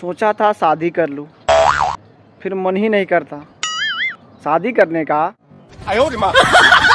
सोचा था शादी कर लूँ फिर मन ही नहीं करता। शादी करने का।